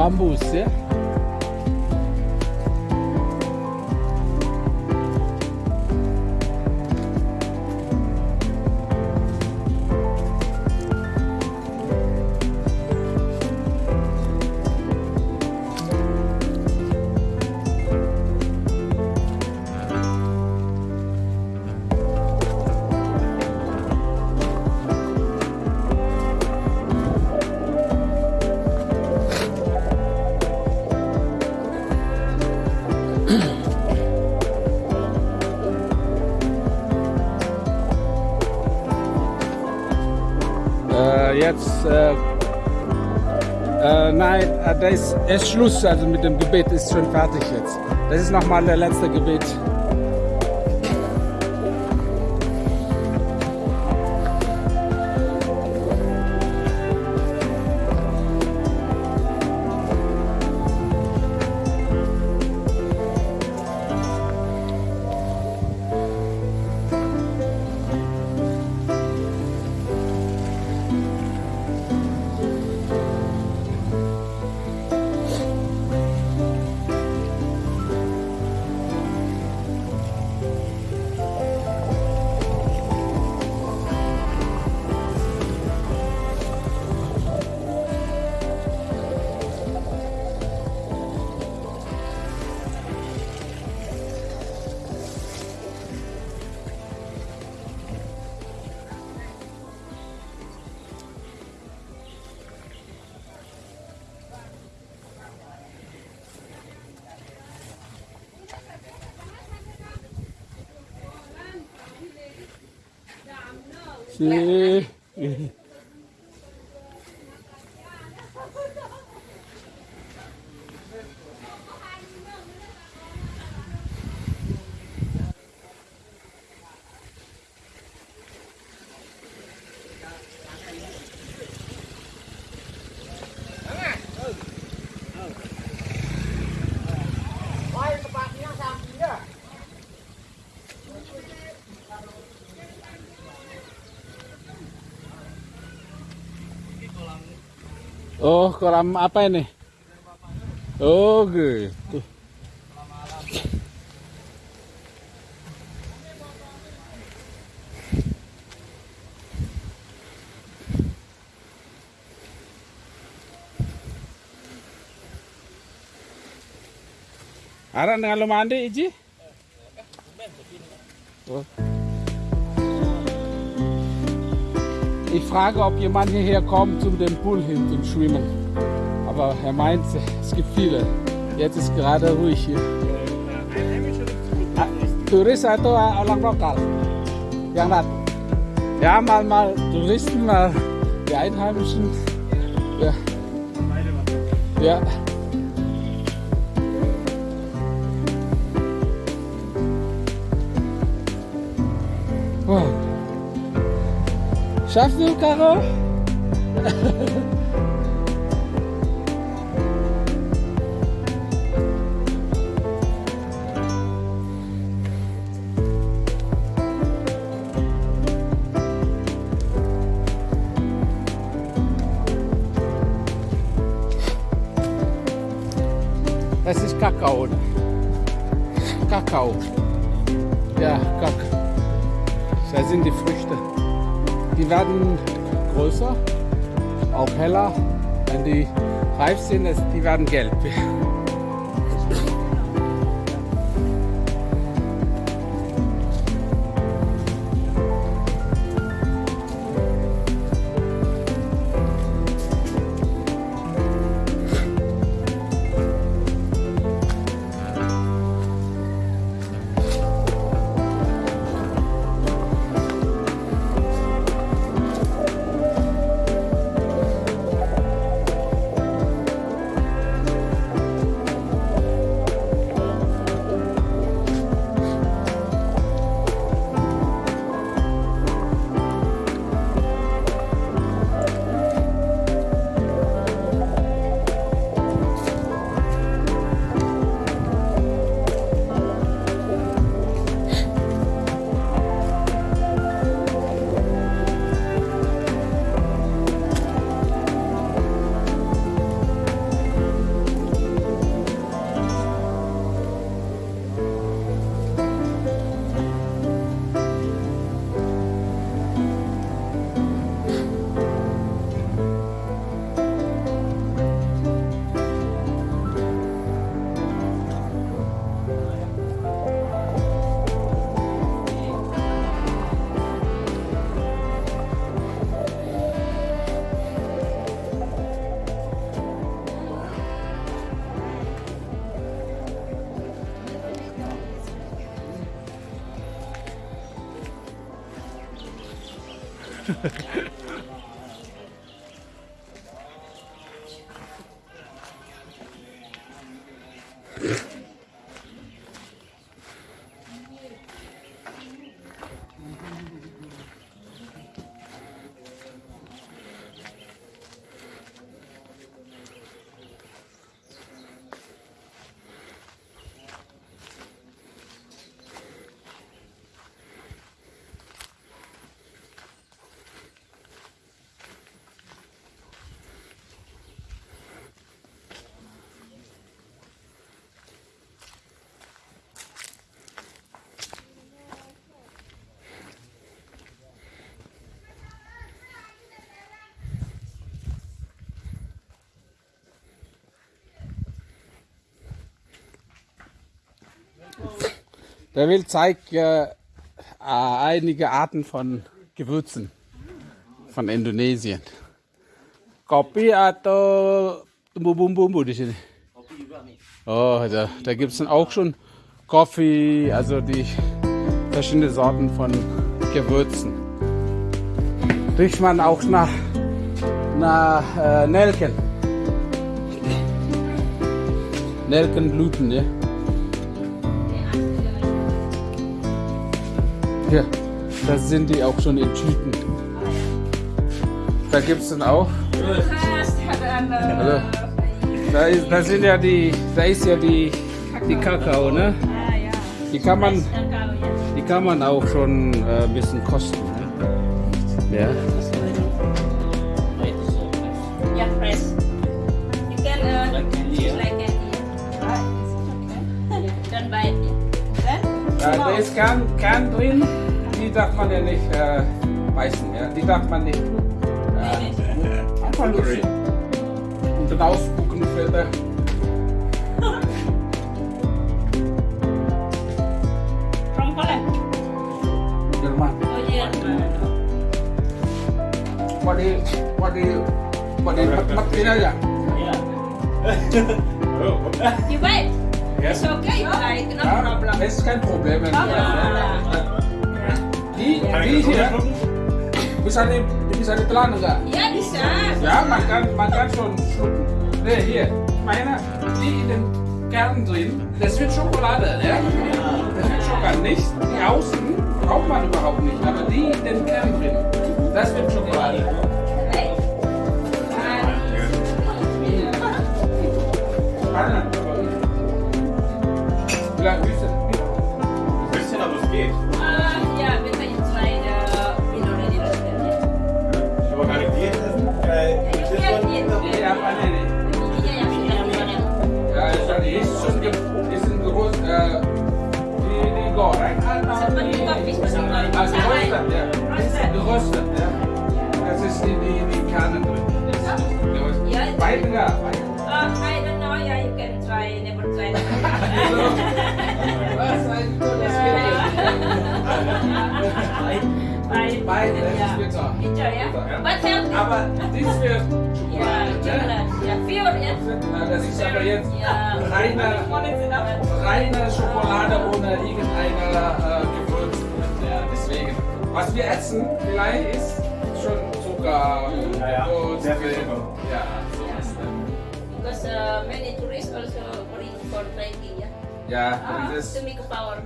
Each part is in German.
Bambusi jetzt, äh, äh, nein, äh, da ist, ist Schluss, also mit dem Gebet ist schon fertig jetzt. Das ist nochmal der letzte Gebet. Sie. Oh, kolam apa ini? Oh, gitu. Aran dengan lu mandi, Iji? Oh. Ich frage, ob jemand hierher kommt zum dem Pool hin zum Schwimmen. Aber er meint, es gibt viele. Jetzt ist gerade ruhig hier. Turis atau orang lokal? Yang dat? Ja, mal, mal Touristen, mal die Einheimischen. Ja. Ja. Wow. Schaffst du, Caro? Das ist Kakao. Kakao. Ja, Kakao. Das sind die Früchte. Die werden größer, auch heller. Wenn die reif sind, die werden gelb. Der will zeigt äh, einige Arten von Gewürzen von Indonesien. Kopi atau bumbu-bumbu di sini? Oh, da, da gibt es dann auch schon Kaffee, also die verschiedenen Sorten von Gewürzen. Riecht man auch nach, nach äh, Nelken. Nelkenblüten, ja. Hier, da sind die auch schon in Tüten. Da gibt es dann auch. Hallo. Da, ist, da sind ja die, da ist ja die, die Kakao, ne? Die kann man, die kann man auch schon äh, ein bisschen kosten. Ne? Ja. Ist Kern, Kern drin, die darf man ja nicht äh, beißen. Ja? Die darf man nicht äh, einfach lutschen. Und dann ausspucken für der. From Holland. Jerman. Oh yeah. What do you, what do you, what it. It's okay. Like no Ja, problem. das ist kein Problem. Wenn die, die hier, bisa di, bisa ditelan enggak? Ya bisa. Ja, man kann, man kann schon schlucken. Ne, hier, ich meine, die in den Kern drin, das wird Schokolade, ne? Das wird Schokolade. Nicht die außen, braucht man überhaupt nicht, aber die in den Kern drin, das wird Schokolade. Right. Die, die goreng atau Seperti die, kopi seperti kopi. ah, geröstet, ja. Roasted. Geröstet, ja. Das ist die, die, die Kerne drin. Geröstet. Ja, Beide, ja, beide. Uh, I don't know. Yeah, you can try. Never try. Was, ein tolles Bye. Beide, das Yeah. ist bitter. Enjoy, yeah. But healthy. Aber dies wird Yeah, Schokolade, ne? chocolate. Yeah, pure, yeah. Ja, Das ist aber jetzt reine, reine Schokolade ohne irgendeine äh, Gewürz. Ja, deswegen. Was wir essen vielleicht ist schon Zucker, Ja, ja. Gewürz, Sehr viel Zucker. Ja, so ist das. Because uh, many tourists also bring for trekking, yeah. Ja, Ah, und das, to make power.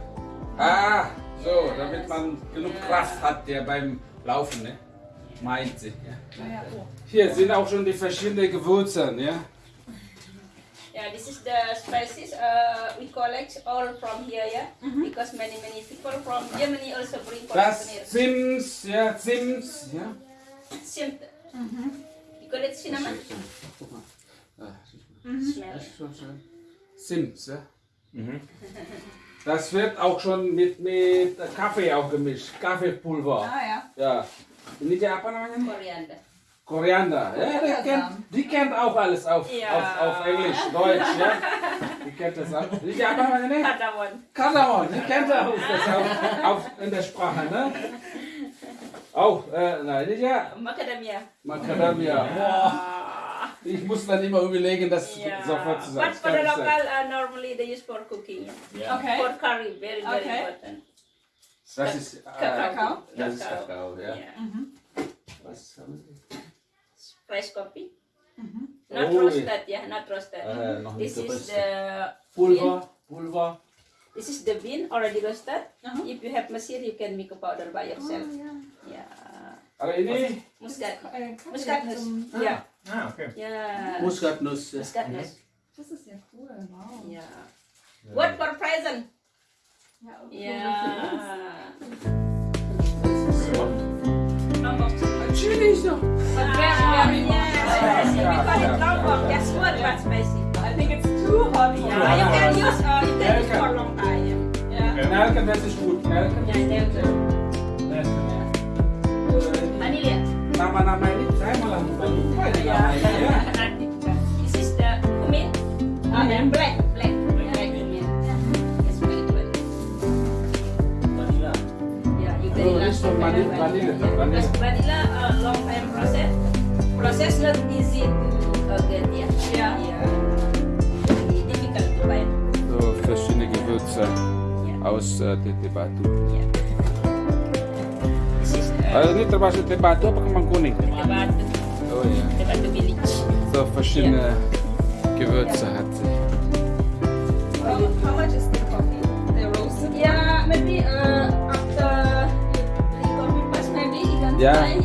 ah, so, damit man genug Kraft hat, der beim Laufen, ne? Meint sie. Ja. Hier sind auch schon die verschiedenen Gewürze, ja? Yeah, this is the spices uh, we collect all from here, yeah. Because many many people from Germany also bring for Das souvenir. Zims, ja, Zims, ja. Simp. You call it cinnamon? Guck mal. Ah, Smell. Das ist schon schön. Sims, ja. Mhm. Das wird auch schon mit, mit Kaffee auch gemischt. Kaffeepulver. Ah ja. Ja. Ini apa namanya? nih? Koriander. Ja, die kennt, die kennt auch alles auf, Ja. auf, auf Englisch, Deutsch, ja. Die kennt das auch. Kayak apa namanya? nih? Cardamom. Kardamom, die kennt auch das auf, auf, in der Sprache, ne? Auch, äh, nein, nicht ja. Macadamia. Macadamia. Boah. Ich muss dann immer überlegen, das Yeah. sofort zu sagen. But for the local, uh, normally they use for cooking. Yeah. Okay. For curry, very very Okay. important. Das ist, äh, Kakao? Das ist Kakao, ja. Yeah. Spice coffee. Not Oh, roasted, yeah, not roasted. Äh, noch nicht this is geröstet. the Pulver, Pulver. this is the bean already roasted. If you have machine, you can make a powder by yourself. Yeah. Kalau ini Muscat. Äh, Muscat Kaffee nuts. zum- Yeah. Ah, okay. Yeah. Muskatnuss. ja. Muscat nuts. Das ist ja cool, wow. Yeah. What for present? Ja, und Yeah. Chili ist noch. But very, very spicy. We call it lombok, just one but spicy. I think it's too hot. Yeah, you can use, uh, you can use for a long time. Yeah. Nelken, das ist gut. Nelken. Yeah, yeah, yeah. Nelken, ya. Eh, Vanilla. Nama-nama ini saya malah lupa lupa ini namanya ya. Vanilla, vanilla, Yeah, vanilla. Because vanilla, uh, long time process. Process not easy to uh, get. Yeah. Yeah. Yeah. Very difficult to find. So verschiedene Gewürze Yeah. aus äh, Tete Batu. Yeah. This is uh, Also ini termasuk Tete Batu apa kembang kuning? the batu, Oh ya. the batu village. So verschiedene Gewürze hat Yeah. And,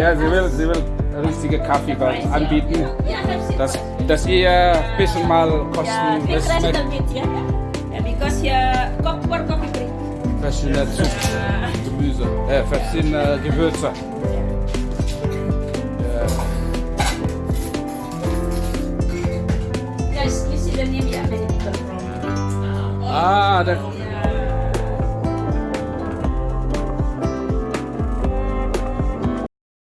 Ja, sie will, sie will richtige Kaffee anbieten, Yeah, dass, dass ihr ein bisschen mal Yeah, kosten, take das a schmeckt little bit, yeah. yeah because here, for coffee drink. verschiedene Zucht, Gemüse, äh, verschiedene Gewürze. Ja. Yeah. Ah, der